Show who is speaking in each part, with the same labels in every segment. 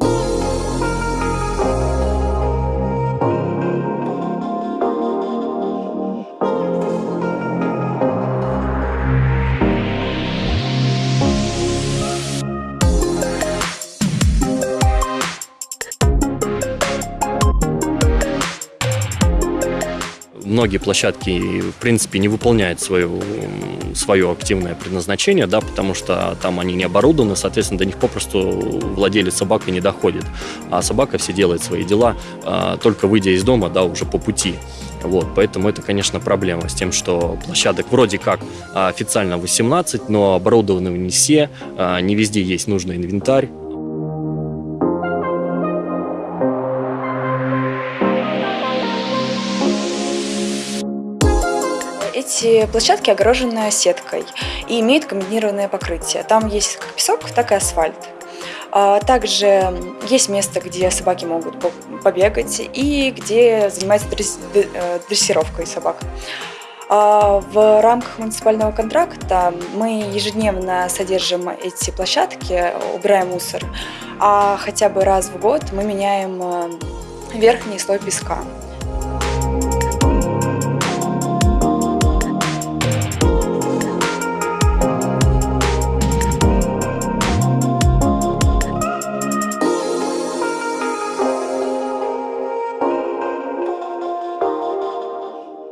Speaker 1: you многие площадки, в принципе, не выполняют свое, свое активное предназначение, да, потому что там они не оборудованы, соответственно, до них попросту владелец собакой не доходит. А собака все делает свои дела, а, только выйдя из дома, да, уже по пути. Вот, поэтому это, конечно, проблема с тем, что площадок вроде как а, официально 18, но оборудованы не все, а, не везде есть нужный инвентарь,
Speaker 2: Эти площадки огорожены сеткой и имеют комбинированное покрытие. Там есть как песок, так и асфальт. А, также есть место, где собаки могут побегать и где занимаются э, дрессировкой собак. А, в рамках муниципального контракта мы ежедневно содержим эти площадки, убираем мусор, а хотя бы раз в год мы меняем э, верхний слой песка.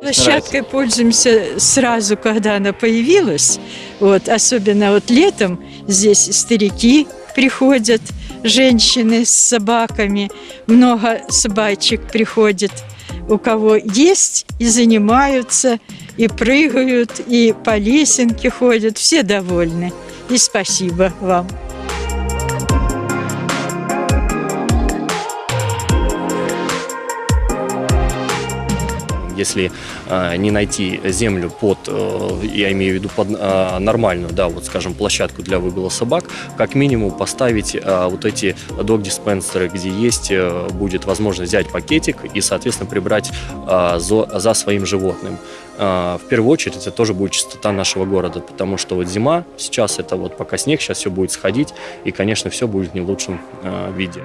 Speaker 3: Площадкой пользуемся сразу, когда она появилась. Вот, особенно вот летом здесь старики приходят, женщины с собаками, много собачек приходит. У кого есть, и занимаются, и прыгают, и по лесенке ходят. Все довольны. И спасибо вам.
Speaker 1: Если э, не найти землю под, э, я имею в виду под э, нормальную, да, вот скажем, площадку для выгула собак, как минимум поставить э, вот эти дог-диспенсеры, где есть, э, будет возможность взять пакетик и, соответственно, прибрать за, за своим животным. В первую очередь это тоже будет чистота нашего города, потому что вот зима, сейчас это вот пока снег, сейчас все будет сходить, и, конечно, все будет не в лучшем виде.